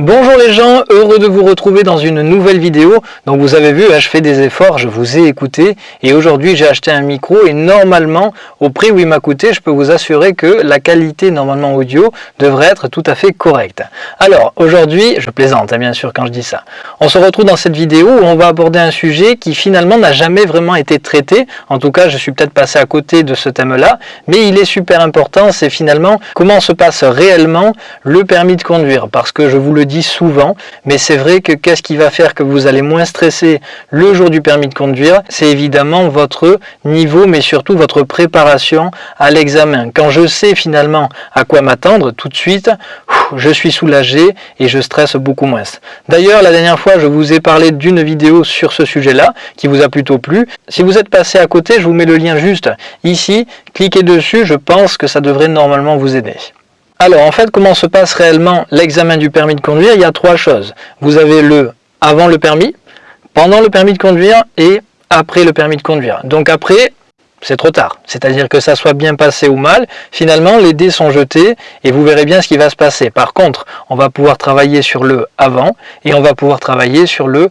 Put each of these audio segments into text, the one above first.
Bonjour les gens, heureux de vous retrouver dans une nouvelle vidéo. Donc vous avez vu, hein, je fais des efforts, je vous ai écouté et aujourd'hui j'ai acheté un micro et normalement au prix où il m'a coûté, je peux vous assurer que la qualité normalement audio devrait être tout à fait correcte. Alors aujourd'hui, je plaisante hein, bien sûr quand je dis ça. On se retrouve dans cette vidéo où on va aborder un sujet qui finalement n'a jamais vraiment été traité. En tout cas, je suis peut-être passé à côté de ce thème-là, mais il est super important, c'est finalement comment se passe réellement le permis de conduire parce que je vous le dis souvent, mais c'est vrai que qu'est-ce qui va faire que vous allez moins stresser le jour du permis de conduire? C'est évidemment votre niveau, mais surtout votre préparation à l'examen. Quand je sais finalement à quoi m'attendre, tout de suite, je suis soulagé et je stresse beaucoup moins. D'ailleurs, la dernière fois, je vous ai parlé d'une vidéo sur ce sujet-là, qui vous a plutôt plu. Si vous êtes passé à côté, je vous mets le lien juste ici. Cliquez dessus, je pense que ça devrait normalement vous aider. Alors en fait, comment se passe réellement l'examen du permis de conduire? Il y a trois choses. Vous avez le avant le permis, pendant le permis de conduire et après le permis de conduire. Donc après, c'est trop tard. C'est-à-dire que ça soit bien passé ou mal, finalement les dés sont jetés et vous verrez bien ce qui va se passer. Par contre, on va pouvoir travailler sur le avant et on va pouvoir travailler sur le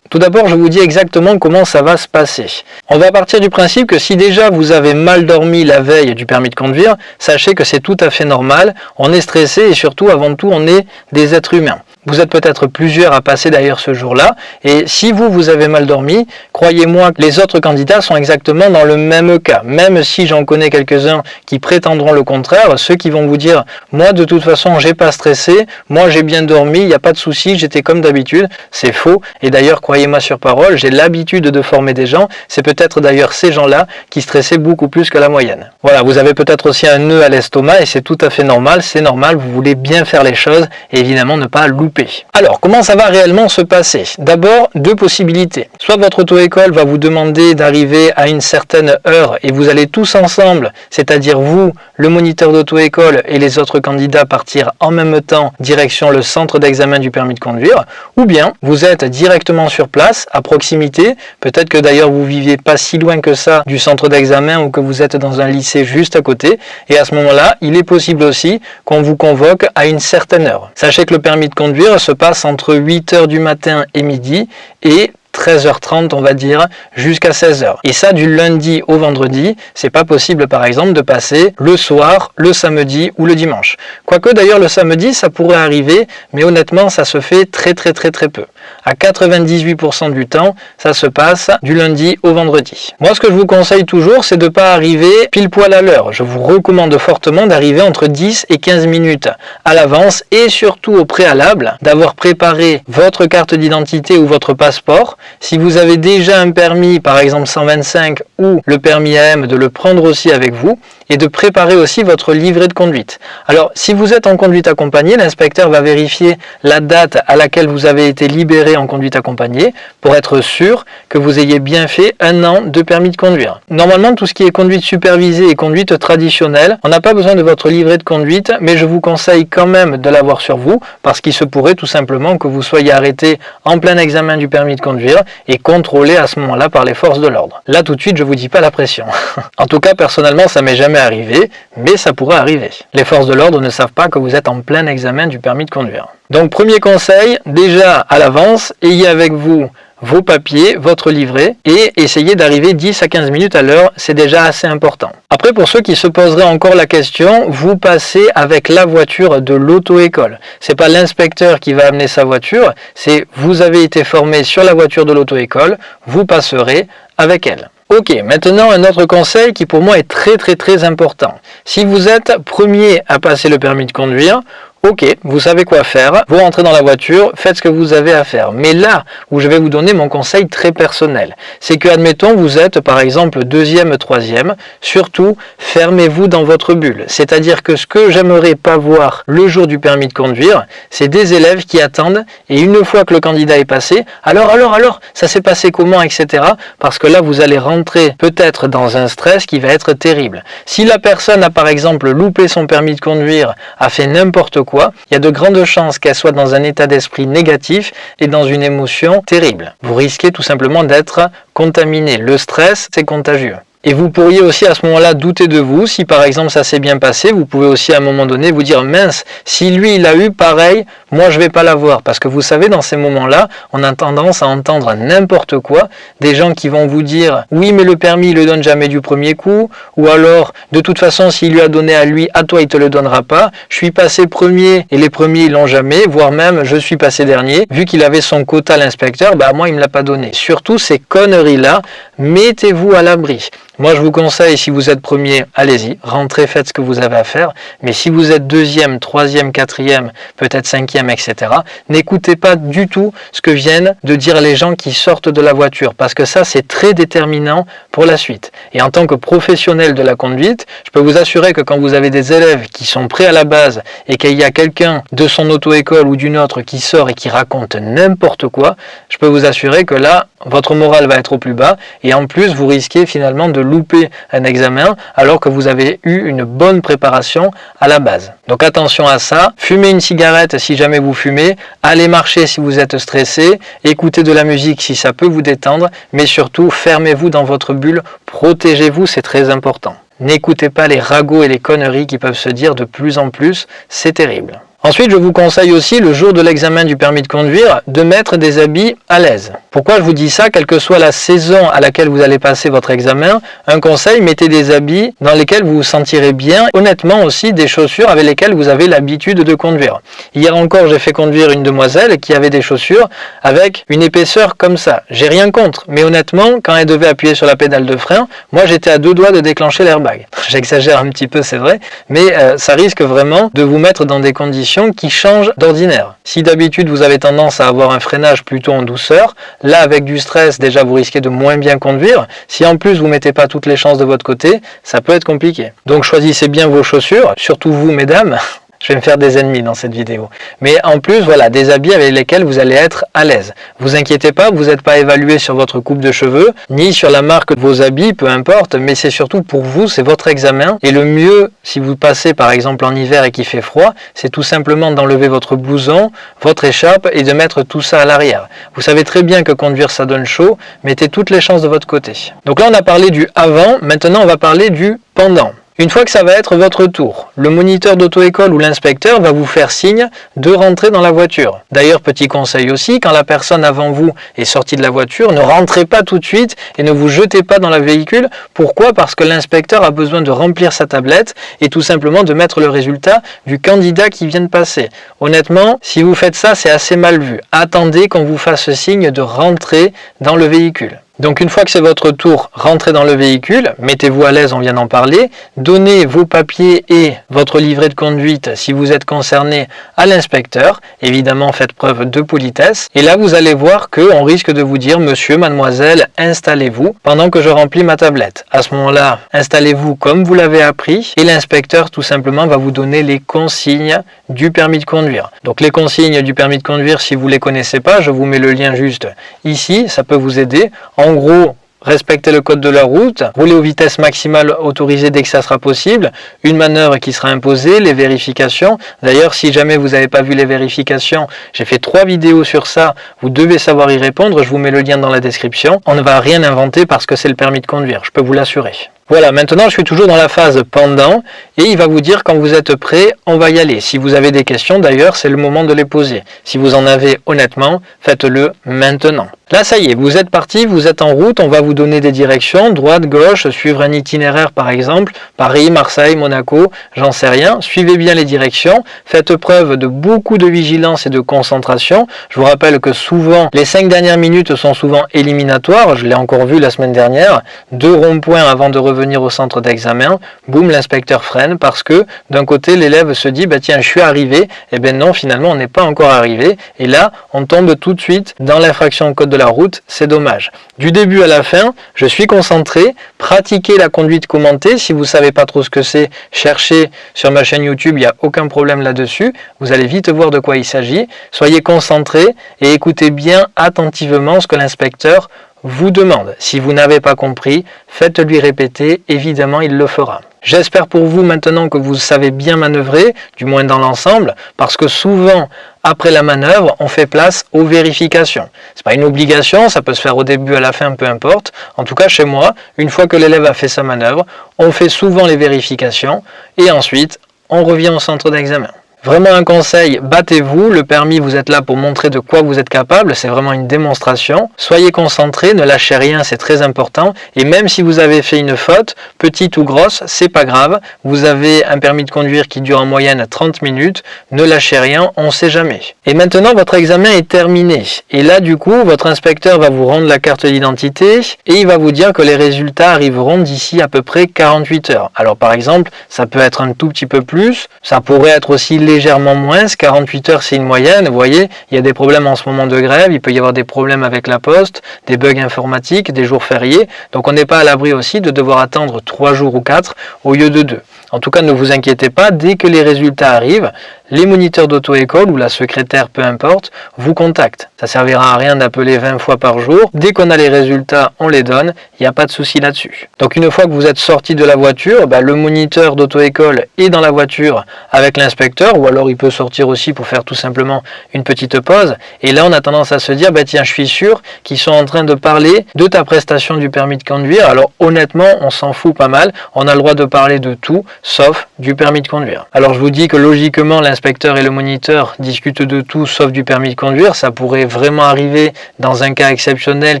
Tout d'abord, je vous dis exactement comment ça va se passer. On va partir du principe que si déjà vous avez mal dormi la veille du permis de conduire, sachez que c'est tout à fait normal, on est stressé et surtout, avant tout, on est des êtres humains. Vous êtes peut-être plusieurs à passer d'ailleurs ce jour-là, et si vous, vous avez mal dormi, croyez-moi les autres candidats sont exactement dans le même cas. Même si j'en connais quelques-uns qui prétendront le contraire, ceux qui vont vous dire « moi de toute façon j'ai pas stressé, moi j'ai bien dormi, il n'y a pas de souci, j'étais comme d'habitude », c'est faux. Et d'ailleurs, croyez-moi sur parole, j'ai l'habitude de former des gens, c'est peut-être d'ailleurs ces gens-là qui stressaient beaucoup plus que la moyenne. Voilà, vous avez peut-être aussi un nœud à l'estomac et c'est tout à fait normal, c'est normal, vous voulez bien faire les choses et évidemment ne pas louper alors, comment ça va réellement se passer? D'abord, deux possibilités. Soit votre auto-école va vous demander d'arriver à une certaine heure et vous allez tous ensemble, c'est-à-dire vous, le moniteur d'auto-école et les autres candidats partir en même temps direction le centre d'examen du permis de conduire, ou bien vous êtes directement sur place, à proximité, peut-être que d'ailleurs vous viviez pas si loin que ça du centre d'examen ou que vous êtes dans un lycée juste à côté, et à ce moment-là, il est possible aussi qu'on vous convoque à une certaine heure. Sachez que le permis de conduire se passe entre 8h du matin et midi et 13h30 on va dire jusqu'à 16h et ça du lundi au vendredi c'est pas possible par exemple de passer le soir le samedi ou le dimanche. Quoique d'ailleurs le samedi ça pourrait arriver mais honnêtement ça se fait très très très très peu à 98% du temps ça se passe du lundi au vendredi. Moi ce que je vous conseille toujours c'est de pas arriver pile poil à l'heure. Je vous recommande fortement d'arriver entre 10 et 15 minutes à l'avance et surtout au préalable d'avoir préparé votre carte d'identité ou votre passeport. Si vous avez déjà un permis, par exemple 125 ou le permis AM, de le prendre aussi avec vous et de préparer aussi votre livret de conduite. Alors, si vous êtes en conduite accompagnée, l'inspecteur va vérifier la date à laquelle vous avez été libéré en conduite accompagnée pour être sûr que vous ayez bien fait un an de permis de conduire. Normalement, tout ce qui est conduite supervisée et conduite traditionnelle, on n'a pas besoin de votre livret de conduite, mais je vous conseille quand même de l'avoir sur vous parce qu'il se pourrait tout simplement que vous soyez arrêté en plein examen du permis de conduire et contrôlé à ce moment-là par les forces de l'ordre. Là tout de suite je vous dis pas la pression. en tout cas personnellement ça m'est jamais arrivé, mais ça pourrait arriver. Les forces de l'ordre ne savent pas que vous êtes en plein examen du permis de conduire. Donc premier conseil, déjà à l'avance, ayez avec vous vos papiers, votre livret et essayez d'arriver 10 à 15 minutes à l'heure, c'est déjà assez important. Après, pour ceux qui se poseraient encore la question, vous passez avec la voiture de l'auto-école. C'est pas l'inspecteur qui va amener sa voiture, c'est vous avez été formé sur la voiture de l'auto-école, vous passerez avec elle. Ok, maintenant un autre conseil qui pour moi est très très très important. Si vous êtes premier à passer le permis de conduire, Ok, vous savez quoi faire, vous rentrez dans la voiture, faites ce que vous avez à faire. Mais là où je vais vous donner mon conseil très personnel, c'est que admettons vous êtes par exemple deuxième, troisième, surtout fermez-vous dans votre bulle. C'est-à-dire que ce que j'aimerais pas voir le jour du permis de conduire, c'est des élèves qui attendent et une fois que le candidat est passé, alors alors alors, ça s'est passé comment, etc. Parce que là vous allez rentrer peut-être dans un stress qui va être terrible. Si la personne a par exemple loupé son permis de conduire, a fait n'importe quoi, il y a de grandes chances qu'elle soit dans un état d'esprit négatif et dans une émotion terrible. Vous risquez tout simplement d'être contaminé. Le stress, c'est contagieux. Et vous pourriez aussi à ce moment-là douter de vous. Si par exemple ça s'est bien passé, vous pouvez aussi à un moment donné vous dire mince, si lui il a eu pareil, moi je vais pas l'avoir. Parce que vous savez, dans ces moments-là, on a tendance à entendre n'importe quoi. Des gens qui vont vous dire oui mais le permis il le donne jamais du premier coup. Ou alors de toute façon s'il lui a donné à lui, à toi il te le donnera pas. Je suis passé premier et les premiers ils l'ont jamais. Voire même je suis passé dernier. Vu qu'il avait son quota l'inspecteur, bah moi il me l'a pas donné. Surtout ces conneries là, mettez-vous à l'abri. Moi, je vous conseille, si vous êtes premier, allez-y, rentrez, faites ce que vous avez à faire. Mais si vous êtes deuxième, troisième, quatrième, peut-être cinquième, etc., n'écoutez pas du tout ce que viennent de dire les gens qui sortent de la voiture, parce que ça, c'est très déterminant pour la suite. Et en tant que professionnel de la conduite, je peux vous assurer que quand vous avez des élèves qui sont prêts à la base et qu'il y a quelqu'un de son auto-école ou d'une autre qui sort et qui raconte n'importe quoi, je peux vous assurer que là, votre morale va être au plus bas et en plus, vous risquez finalement de louper un examen alors que vous avez eu une bonne préparation à la base. Donc attention à ça, fumez une cigarette si jamais vous fumez, allez marcher si vous êtes stressé, écoutez de la musique si ça peut vous détendre, mais surtout fermez-vous dans votre bulle, protégez-vous, c'est très important. N'écoutez pas les ragots et les conneries qui peuvent se dire de plus en plus, c'est terrible. Ensuite, je vous conseille aussi, le jour de l'examen du permis de conduire, de mettre des habits à l'aise. Pourquoi je vous dis ça? Quelle que soit la saison à laquelle vous allez passer votre examen, un conseil, mettez des habits dans lesquels vous vous sentirez bien. Honnêtement aussi, des chaussures avec lesquelles vous avez l'habitude de conduire. Hier encore, j'ai fait conduire une demoiselle qui avait des chaussures avec une épaisseur comme ça. J'ai rien contre, mais honnêtement, quand elle devait appuyer sur la pédale de frein, moi j'étais à deux doigts de déclencher l'airbag. J'exagère un petit peu, c'est vrai, mais euh, ça risque vraiment de vous mettre dans des conditions qui change d'ordinaire. Si d'habitude vous avez tendance à avoir un freinage plutôt en douceur, là avec du stress déjà vous risquez de moins bien conduire. Si en plus vous mettez pas toutes les chances de votre côté, ça peut être compliqué. Donc choisissez bien vos chaussures, surtout vous mesdames, je vais me faire des ennemis dans cette vidéo. Mais en plus, voilà, des habits avec lesquels vous allez être à l'aise. Vous inquiétez pas, vous n'êtes pas évalué sur votre coupe de cheveux, ni sur la marque de vos habits, peu importe, mais c'est surtout pour vous, c'est votre examen. Et le mieux, si vous passez par exemple en hiver et qu'il fait froid, c'est tout simplement d'enlever votre blouson, votre écharpe et de mettre tout ça à l'arrière. Vous savez très bien que conduire ça donne chaud, mettez toutes les chances de votre côté. Donc là on a parlé du avant, maintenant on va parler du pendant. Une fois que ça va être votre tour, le moniteur d'auto-école ou l'inspecteur va vous faire signe de rentrer dans la voiture. D'ailleurs, petit conseil aussi, quand la personne avant vous est sortie de la voiture, ne rentrez pas tout de suite et ne vous jetez pas dans le véhicule. Pourquoi? Parce que l'inspecteur a besoin de remplir sa tablette et tout simplement de mettre le résultat du candidat qui vient de passer. Honnêtement, si vous faites ça, c'est assez mal vu. Attendez qu'on vous fasse signe de rentrer dans le véhicule. Donc une fois que c'est votre tour, rentrez dans le véhicule, mettez-vous à l'aise, on vient d'en parler, donnez vos papiers et votre livret de conduite si vous êtes concerné à l'inspecteur. Évidemment, faites preuve de politesse. Et là, vous allez voir qu'on risque de vous dire, monsieur, mademoiselle, installez-vous pendant que je remplis ma tablette. À ce moment-là, installez-vous comme vous l'avez appris et l'inspecteur tout simplement va vous donner les consignes du permis de conduire. Donc les consignes du permis de conduire, si vous ne les connaissez pas, je vous mets le lien juste ici, ça peut vous aider. Gros, respecter le code de la route, rouler aux vitesses maximales autorisées dès que ça sera possible, une manœuvre qui sera imposée, les vérifications. D'ailleurs, si jamais vous n'avez pas vu les vérifications, j'ai fait trois vidéos sur ça, vous devez savoir y répondre, je vous mets le lien dans la description. On ne va rien inventer parce que c'est le permis de conduire, je peux vous l'assurer. Voilà, maintenant je suis toujours dans la phase pendant et il va vous dire quand vous êtes prêt, on va y aller. Si vous avez des questions d'ailleurs, c'est le moment de les poser. Si vous en avez honnêtement, faites-le maintenant. Là, ça y est, vous êtes parti, vous êtes en route, on va vous donner des directions, droite, gauche, suivre un itinéraire par exemple, Paris, Marseille, Monaco, j'en sais rien. Suivez bien les directions, faites preuve de beaucoup de vigilance et de concentration. Je vous rappelle que souvent, les cinq dernières minutes sont souvent éliminatoires, je l'ai encore vu la semaine dernière, deux ronds-points avant de revenir au centre d'examen, boum, l'inspecteur freine parce que d'un côté, l'élève se dit, bah tiens, je suis arrivé, et eh bien non, finalement, on n'est pas encore arrivé, et là, on tombe tout de suite dans l'infraction au code de la route, c'est dommage. Du début à la fin, je suis concentré, pratiquez la conduite commentée. Si vous ne savez pas trop ce que c'est, cherchez sur ma chaîne YouTube, il n'y a aucun problème là-dessus. Vous allez vite voir de quoi il s'agit. Soyez concentré et écoutez bien attentivement ce que l'inspecteur vous demande. Si vous n'avez pas compris, faites-lui répéter, évidemment il le fera. J'espère pour vous maintenant que vous savez bien manœuvrer, du moins dans l'ensemble, parce que souvent, après la manœuvre, on fait place aux vérifications. Ce n'est pas une obligation, ça peut se faire au début, à la fin, peu importe. En tout cas, chez moi, une fois que l'élève a fait sa manœuvre, on fait souvent les vérifications et ensuite, on revient au centre d'examen. Vraiment un conseil, battez-vous, le permis vous êtes là pour montrer de quoi vous êtes capable, c'est vraiment une démonstration. Soyez concentré, ne lâchez rien, c'est très important. Et même si vous avez fait une faute, petite ou grosse, c'est pas grave. Vous avez un permis de conduire qui dure en moyenne 30 minutes, ne lâchez rien, on sait jamais. Et maintenant votre examen est terminé. Et là du coup, votre inspecteur va vous rendre la carte d'identité et il va vous dire que les résultats arriveront d'ici à peu près 48 heures. Alors par exemple, ça peut être un tout petit peu plus, ça pourrait être aussi légèrement moins, 48 heures c'est une moyenne, vous voyez, il y a des problèmes en ce moment de grève, il peut y avoir des problèmes avec la poste, des bugs informatiques, des jours fériés, donc on n'est pas à l'abri aussi de devoir attendre 3 jours ou 4 au lieu de 2. En tout cas, ne vous inquiétez pas, dès que les résultats arrivent, les moniteurs d'auto-école ou la secrétaire, peu importe, vous contactent. Ça servira à rien d'appeler 20 fois par jour. Dès qu'on a les résultats, on les donne. Il n'y a pas de souci là-dessus. Donc une fois que vous êtes sorti de la voiture, bah, le moniteur d'auto-école est dans la voiture avec l'inspecteur ou alors il peut sortir aussi pour faire tout simplement une petite pause. Et là, on a tendance à se dire, bah, tiens, je suis sûr qu'ils sont en train de parler de ta prestation du permis de conduire. Alors honnêtement, on s'en fout pas mal. On a le droit de parler de tout, sauf du permis de conduire. Alors je vous dis que logiquement, l'inspecteur et le moniteur discutent de tout sauf du permis de conduire. Ça pourrait vraiment arriver dans un cas exceptionnel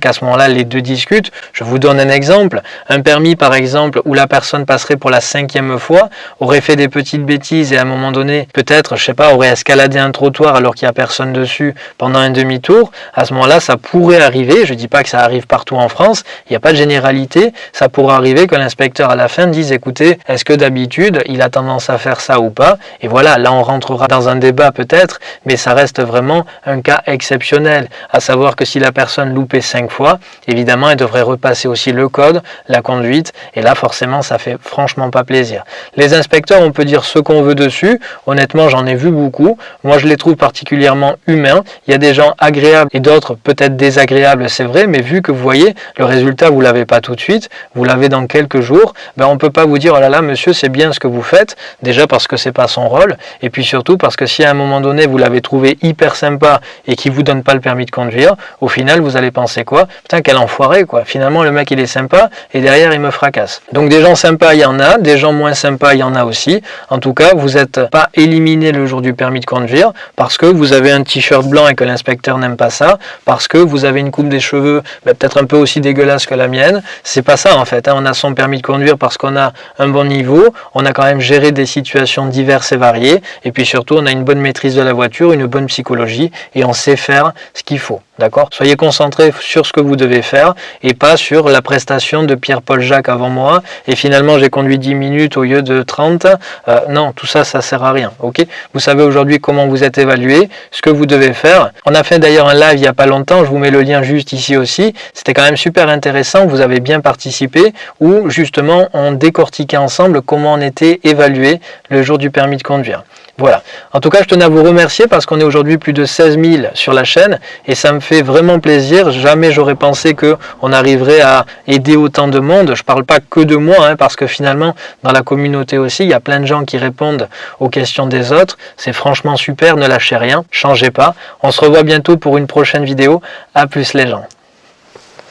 qu'à ce moment-là, les deux discutent. Je vous donne un exemple. Un permis, par exemple, où la personne passerait pour la cinquième fois, aurait fait des petites bêtises et à un moment donné, peut-être, je sais pas, aurait escaladé un trottoir alors qu'il n'y a personne dessus pendant un demi-tour. À ce moment-là, ça pourrait arriver. Je dis pas que ça arrive partout en France. Il n'y a pas de généralité. Ça pourrait arriver que l'inspecteur à la fin dise, écoutez, est-ce que d'habitude, il a tendance à faire ça ou pas Et voilà, là, on rentrera dans un débat peut-être, mais ça reste vraiment un cas exceptionnel. À savoir que si la personne loupait cinq fois, évidemment, elle devrait repasser aussi le code, la conduite, et là, forcément, ça fait franchement pas plaisir. Les inspecteurs, on peut dire ce qu'on veut dessus. Honnêtement, j'en ai vu beaucoup. Moi, je les trouve particulièrement humains. Il y a des gens agréables et d'autres peut-être désagréables, c'est vrai, mais vu que vous voyez, le résultat, vous l'avez pas tout de suite, vous l'avez dans quelques jours, ben, on peut pas vous dire, oh là là, monsieur, c'est bien ce que vous faites, déjà parce que c'est pas son rôle, et puis surtout parce que si à un moment donné, vous l'avez trouvé hyper sympa et qui vous donne pas le permis de conduire, au final, vous allez penser quoi? Putain, quel enfoiré, quoi. Finalement, le mec, il est sympa, et derrière, il me fracasse. Donc des gens sympas, il y en a, des gens moins sympas, il y en a aussi. En tout cas, vous n'êtes pas éliminé le jour du permis de conduire parce que vous avez un t-shirt blanc et que l'inspecteur n'aime pas ça, parce que vous avez une coupe des cheveux peut-être un peu aussi dégueulasse que la mienne. C'est pas ça en fait. Hein. On a son permis de conduire parce qu'on a un bon niveau, on a quand même géré des situations diverses et variées, et puis surtout, on a une bonne maîtrise de la voiture, une bonne psychologie, et on sait faire ce qu'il faut. D'accord? Soyez concentrés sur ce que vous devez faire et pas sur la prestation de Pierre-Paul Jacques avant moi et finalement j'ai conduit 10 minutes au lieu de 30. Euh, non, tout ça, ça sert à rien. Ok? Vous savez aujourd'hui comment vous êtes évalué, ce que vous devez faire. On a fait d'ailleurs un live il n'y a pas longtemps, je vous mets le lien juste ici aussi. C'était quand même super intéressant, vous avez bien participé où justement on décortiquait ensemble comment on était évalué le jour du permis de conduire. Voilà. En tout cas, je tenais à vous remercier parce qu'on est aujourd'hui plus de 16 000 sur la chaîne et ça me fait vraiment plaisir. Jamais j'aurais pensé qu'on arriverait à aider autant de monde. Je ne parle pas que de moi hein, parce que finalement, dans la communauté aussi, il y a plein de gens qui répondent aux questions des autres. C'est franchement super, ne lâchez rien, changez pas. On se revoit bientôt pour une prochaine vidéo. A plus les gens.